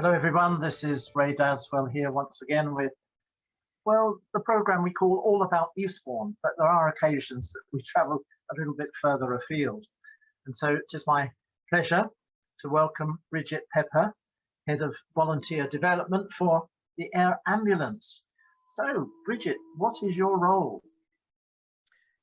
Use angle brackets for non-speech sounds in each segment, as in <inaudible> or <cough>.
Hello everyone, this is Ray Dadswell here once again with, well, the program we call All About Eastbourne, but there are occasions that we travel a little bit further afield. And so it is my pleasure to welcome Bridget Pepper, Head of Volunteer Development for the Air Ambulance. So Bridget, what is your role?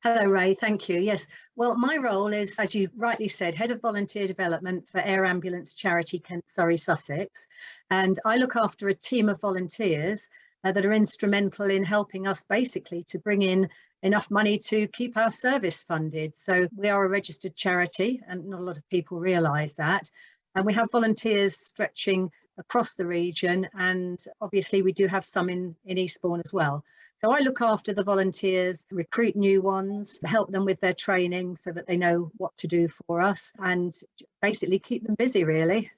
Hello, Ray. Thank you. Yes. Well, my role is, as you rightly said, Head of Volunteer Development for Air Ambulance Charity Kent Surrey Sussex. And I look after a team of volunteers uh, that are instrumental in helping us basically to bring in enough money to keep our service funded. So we are a registered charity and not a lot of people realise that. And we have volunteers stretching across the region and obviously we do have some in, in Eastbourne as well. So I look after the volunteers, recruit new ones, help them with their training so that they know what to do for us and basically keep them busy really.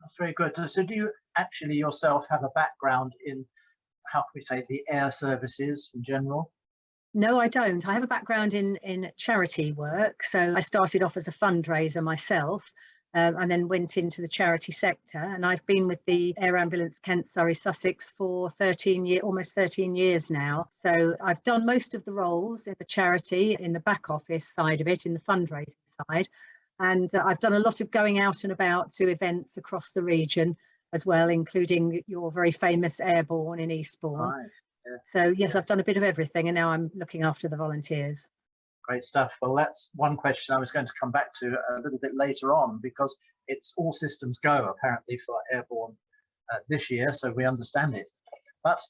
That's very good. So do you actually yourself have a background in, how can we say, the air services in general? No, I don't. I have a background in, in charity work. So I started off as a fundraiser myself um, and then went into the charity sector. And I've been with the Air Ambulance Kent Surrey Sussex for 13 years, almost 13 years now. So I've done most of the roles in the charity, in the back office side of it, in the fundraising side. And uh, I've done a lot of going out and about to events across the region as well, including your very famous Airbourne in Eastbourne. Right. Yeah. So yes, I've done a bit of everything and now I'm looking after the volunteers. Great stuff. Well, that's one question I was going to come back to a little bit later on because it's all systems go apparently for Airbourne uh, this year, so we understand it. But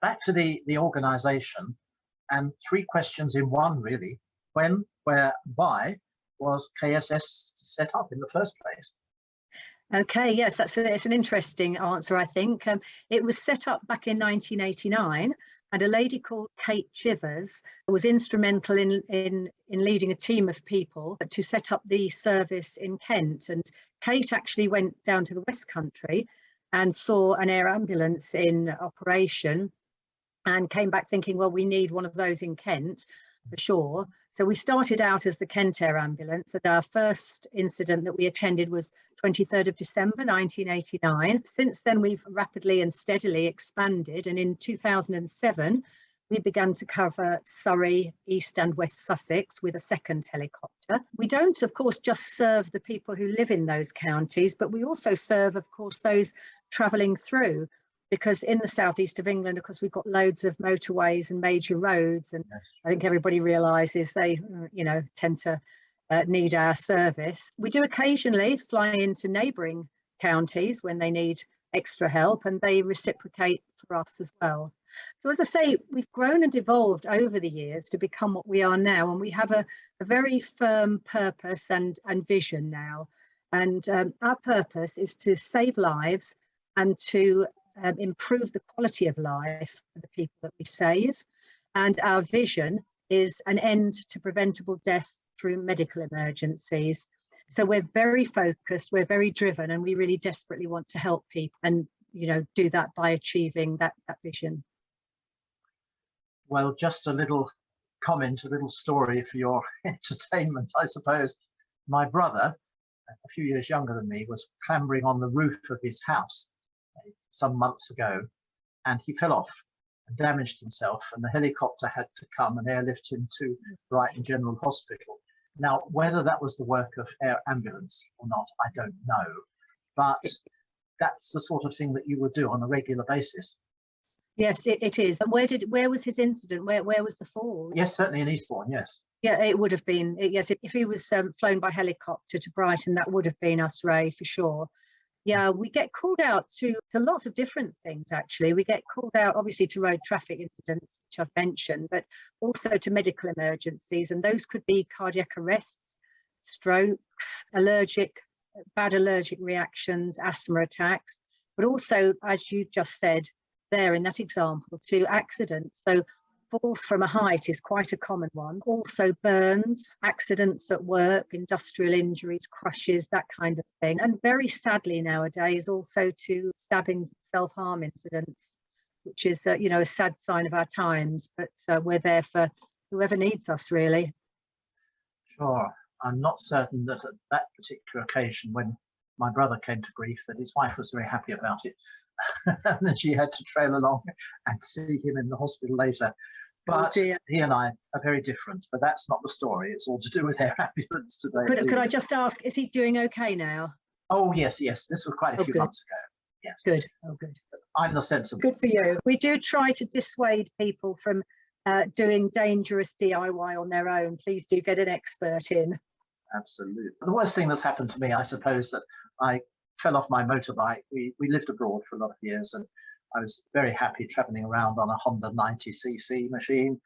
back to the, the organization and three questions in one really. When, where, why was KSS set up in the first place? Okay, yes, that's a, it's an interesting answer, I think. Um, it was set up back in 1989 and a lady called Kate Chivers was instrumental in, in, in leading a team of people to set up the service in Kent. And Kate actually went down to the West Country and saw an air ambulance in operation and came back thinking, well, we need one of those in Kent for sure. So we started out as the Kent Air Ambulance and our first incident that we attended was 23rd of December 1989. Since then we've rapidly and steadily expanded and in 2007 we began to cover Surrey, East and West Sussex with a second helicopter. We don't, of course, just serve the people who live in those counties, but we also serve, of course, those travelling through because in the southeast of England, of course, we've got loads of motorways and major roads, and yes. I think everybody realises they, you know, tend to uh, need our service. We do occasionally fly into neighbouring counties when they need extra help, and they reciprocate for us as well. So as I say, we've grown and evolved over the years to become what we are now, and we have a, a very firm purpose and, and vision now. And um, our purpose is to save lives and to um, improve the quality of life for the people that we save. And our vision is an end to preventable death through medical emergencies. So we're very focused, we're very driven, and we really desperately want to help people and you know do that by achieving that, that vision. Well, just a little comment, a little story for your <laughs> entertainment, I suppose. My brother, a few years younger than me, was clambering on the roof of his house some months ago and he fell off and damaged himself and the helicopter had to come and airlift him to Brighton General Hospital. Now, whether that was the work of air ambulance or not, I don't know, but that's the sort of thing that you would do on a regular basis. Yes, it, it is. And where did where was his incident? Where where was the fall? Yes, certainly in Eastbourne. Yes. Yeah, it would have been. Yes, if, if he was um, flown by helicopter to Brighton, that would have been us, Ray, for sure yeah, we get called out to, to lots of different things, actually. We get called out, obviously, to road traffic incidents, which I've mentioned, but also to medical emergencies. And those could be cardiac arrests, strokes, allergic, bad allergic reactions, asthma attacks, but also, as you just said there in that example, to accidents. So falls from a height is quite a common one. Also burns, accidents at work, industrial injuries, crushes, that kind of thing. And very sadly nowadays also to stabbings and self-harm incidents, which is, uh, you know, a sad sign of our times, but uh, we're there for whoever needs us really. Sure. I'm not certain that at that particular occasion when my brother came to grief that his wife was very happy about it. <laughs> and then she had to trail along and see him in the hospital later. Oh But dear. he and I are very different, but that's not the story. It's all to do with <laughs> their ambulance today. Could, could I just ask, is he doing okay now? Oh, yes, yes. This was quite a Oh, few good. months ago. Yes. Good. Oh, good. I'm the sensible. Good for you. We do try to dissuade people from uh, doing dangerous DIY on their own. Please do get an expert in. Absolutely. The worst thing that's happened to me, I suppose, that I fell off my motorbike. We, we lived abroad for a lot of years and I was very happy traveling around on a Honda 90cc machine.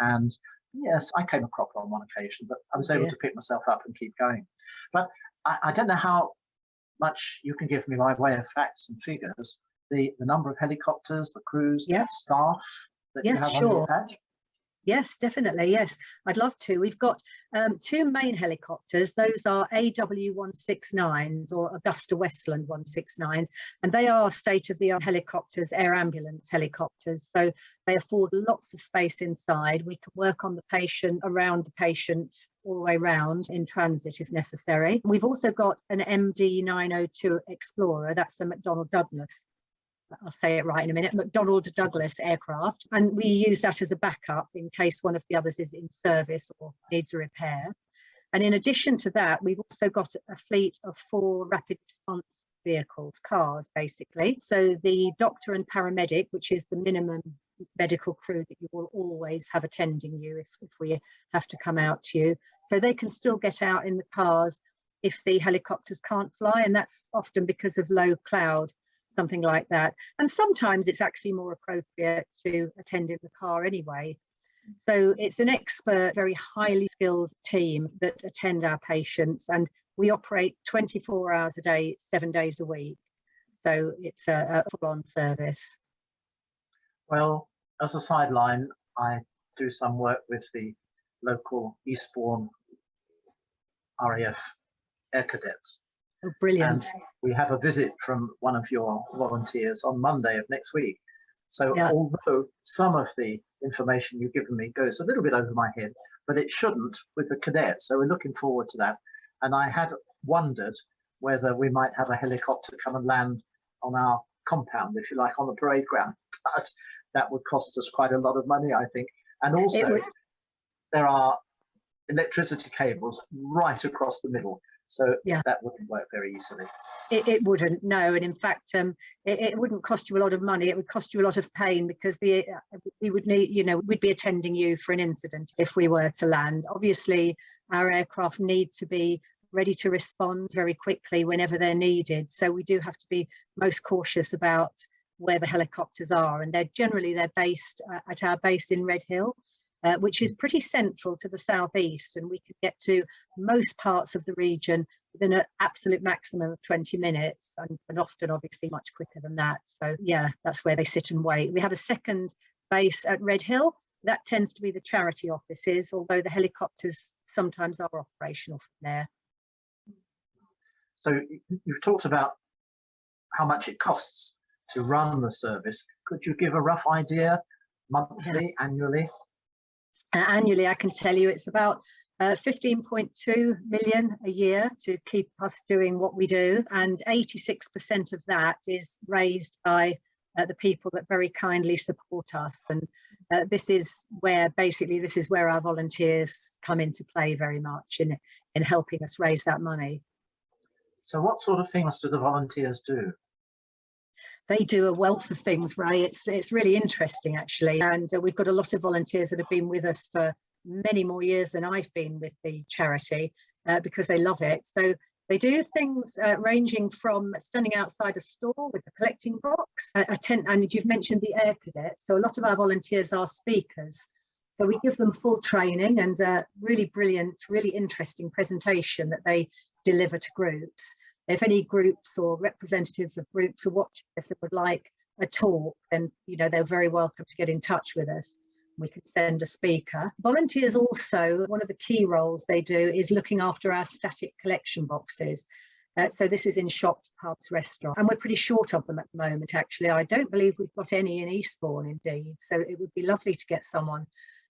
And yes, I came a crop on one occasion, but I was able Yeah. to pick myself up and keep going. But I, I don't know how much you can give me by way of facts and figures. The, the number of helicopters, the crews, Yeah. staff that Yes, you have on sure. your patch. Yes, definitely. Yes, I'd love to. We've got um, two main helicopters. Those are AW169s or Agusta Westland 169s, and they are state of the art helicopters, air ambulance helicopters. So they afford lots of space inside. We can work on the patient, around the patient, all the way round in transit if necessary. We've also got an MD 902 Explorer, that's a McDonnell Douglas I'll say it right in a minute, McDonnell Douglas aircraft. And we use that as a backup in case one of the others is in service or needs a repair. And in addition to that, we've also got a fleet of four rapid response vehicles, cars basically. So the doctor and paramedic, which is the minimum medical crew that you will always have attending you if, if we have to come out to you. So they can still get out in the cars if the helicopters can't fly. And that's often because of low cloud something like that. And sometimes it's actually more appropriate to attend in the car anyway. So it's an expert, very highly skilled team that attend our patients and we operate 24 hours a day, seven days a week. So it's a, a full-on service. Well, as a sideline, I do some work with the local Eastbourne RAF Air Cadets. Oh, brilliant. we have a visit from one of your volunteers on Monday of next week. So Yeah. although some of the information you've given me goes a little bit over my head, but it shouldn't with the cadets. So we're looking forward to that. And I had wondered whether we might have a helicopter come and land on our compound, if you like, on the parade ground. <laughs> But that would cost us quite a lot of money, I think. And also, there are electricity cables right across the middle. So Yeah. that wouldn't work very easily. It, it wouldn't, no. And in fact, um, it, it wouldn't cost you a lot of money. It would cost you a lot of pain because the uh, we would need, you know, we'd be attending you for an incident if we were to land. Obviously, our aircraft need to be ready to respond very quickly whenever they're needed. So we do have to be most cautious about where the helicopters are. And they're generally, they're based uh, at our base in Redhill. Uh, which is pretty central to the southeast and we can get to most parts of the region within an absolute maximum of 20 minutes and, and often obviously much quicker than that so yeah that's where they sit and wait we have a second base at Redhill that tends to be the charity offices although the helicopters sometimes are operational from there So you've talked about how much it costs to run the service. Could you give a rough idea, monthly, annually? Uh, annually, I can tell you it's about uh, 15.2 million a year to keep us doing what we do. And 86% of that is raised by uh, the people that very kindly support us. And uh, this is where basically this is where our volunteers come into play very much in, in helping us raise that money. So what sort of things do the volunteers do? They do a wealth of things, Ray. It's it's really interesting actually, and uh, we've got a lot of volunteers that have been with us for many more years than I've been with the charity uh, because they love it. So they do things uh, ranging from standing outside a store with a collecting box, a, a tent, and you've mentioned the air cadets. So a lot of our volunteers are speakers. So we give them full training and a really brilliant, really interesting presentation that they deliver to groups if any groups or representatives of groups are watching this that would like a talk, then you know they're very welcome to get in touch with us. We can send a speaker. Volunteers also, one of the key roles they do is looking after our static collection boxes. Uh, so this is in shops, pubs, restaurants, and we're pretty short of them at the moment, actually. I don't believe we've got any in Eastbourne, indeed. So it would be lovely to get someone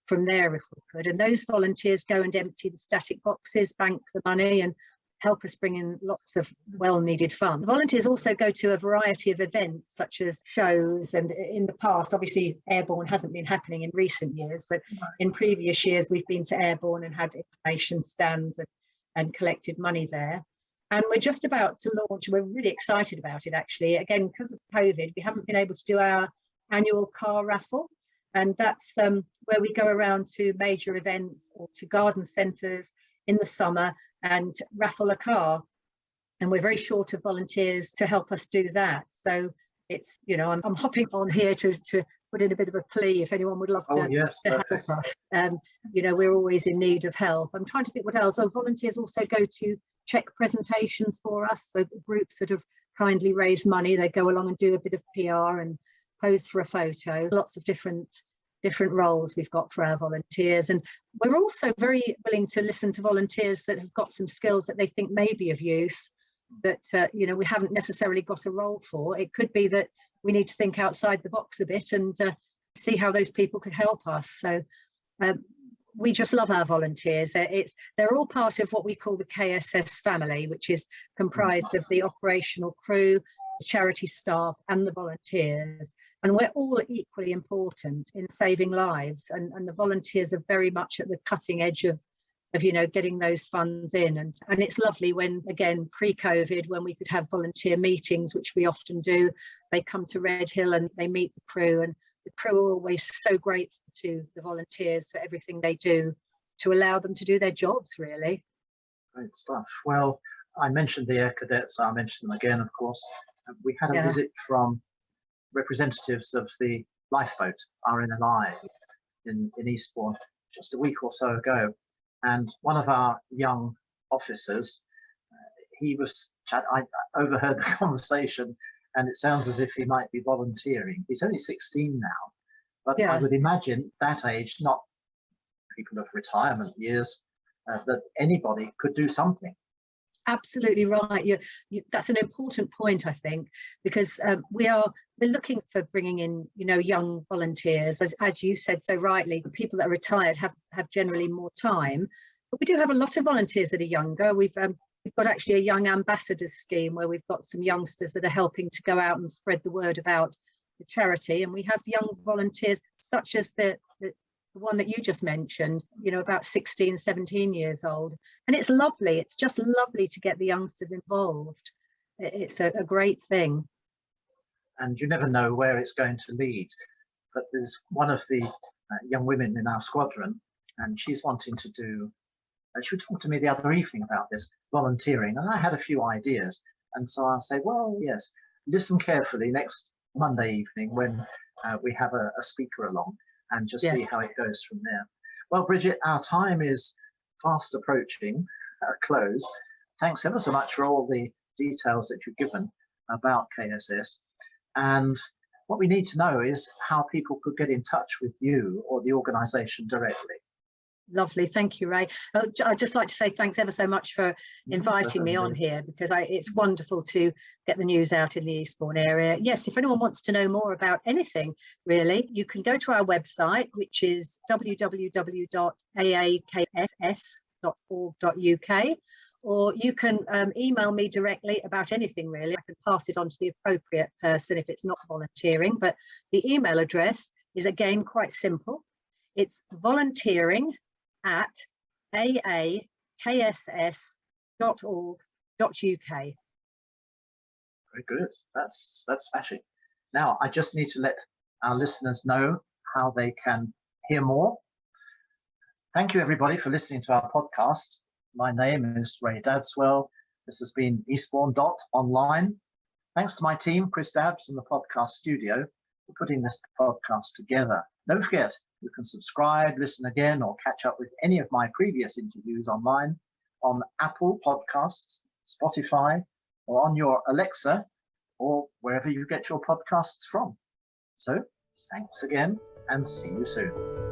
from there if we could. And those volunteers go and empty the static boxes, bank the money and help us bring in lots of well-needed funds. Volunteers also go to a variety of events such as shows and in the past, obviously Airbourne hasn't been happening in recent years, but in previous years we've been to Airbourne and had information stands and, and collected money there. And we're just about to launch, we're really excited about it actually. Again, because of COVID, we haven't been able to do our annual car raffle. And that's um, where we go around to major events or to garden centres in the summer and raffle a car. And we're very short of volunteers to help us do that. So it's, you know, I'm, I'm hopping on here to, to put in a bit of a plea if anyone would love to, Oh, yes, to help us. Um, you know, we're always in need of help. I'm trying to think what else. Our volunteers also go to check presentations for us, so the groups that have kindly raised money, they go along and do a bit of PR and pose for a photo. Lots of different different roles we've got for our volunteers. And we're also very willing to listen to volunteers that have got some skills that they think may be of use that, uh, you know, we haven't necessarily got a role for. It could be that we need to think outside the box a bit and uh, see how those people could help us. So um, we just love our volunteers. They're, it's, they're all part of what we call the KSS family, which is comprised of the operational crew, charity staff and the volunteers. And we're all equally important in saving lives. And, and the volunteers are very much at the cutting edge of, of you know, getting those funds in. And, and it's lovely when, again, pre-COVID, when we could have volunteer meetings, which we often do, they come to Redhill and they meet the crew and the crew are always so grateful to the volunteers for everything they do to allow them to do their jobs really. Great stuff. Well, I mentioned the Air Cadets. I'll mention them again, of course. Uh, We had a Yeah. visit from representatives of the lifeboat RNLI in, in Eastbourne just a week or so ago. And one of our young officers, uh, he was, chat- I overheard <laughs> the conversation and it sounds as if he might be volunteering. He's only 16 now, but I would imagine that age, not people of retirement years, uh, that anybody could do something. Absolutely right. You, you, that's an important point, I think, because um, we are we're looking for bringing in, you know, young volunteers. As as you said so rightly, people that are retired have have generally more time, but we do have a lot of volunteers that are younger. We've um, we've got actually a young ambassadors scheme where we've got some youngsters that are helping to go out and spread the word about the charity, and we have young volunteers such as the, the one that you just mentioned, you know, about 16, 17 years old. And it's lovely. It's just lovely to get the youngsters involved. It's a, a great thing. and you never know where it's going to lead. But there's one of the uh, young women in our squadron, and she's wanting to do. Uh, she talked to me the other evening about this volunteering, and I had a few ideas. And so I'll say, well, yes, listen carefully next Monday evening when uh, we have a, a speaker along, and just Yeah. see how it goes from there. Well, Bridget, our time is fast approaching uh, close. Thanks ever so much for all the details that you've given about KSS. And what we need to know is how people could get in touch with you or the organisation directly. Lovely. Thank you, Ray. J- I'd just like to say thanks ever so much for inviting me on here because I, it's wonderful to get the news out in the Eastbourne area. Yes, if anyone wants to know more about anything, really, you can go to our website, which is www.aakss.org.uk, or you can um, email me directly about anything, really. I can pass it on to the appropriate person if it's not volunteering, but the email address is again quite simple. It's volunteering at aakss.org.uk. Very good. That's that's smashing. Now I just need to let our listeners know how they can hear more. Thank you everybody for listening to our podcast. My name is Ray Dadswell. This has been Eastbourne Dot Online. Thanks to my team, Chris Dabbs and the podcast studio for putting this podcast together. Don't forget, you can subscribe, listen again, or catch up with any of my previous interviews online on Apple Podcasts, Spotify, or on your Alexa, or wherever you get your podcasts from. So, thanks again, and see you soon.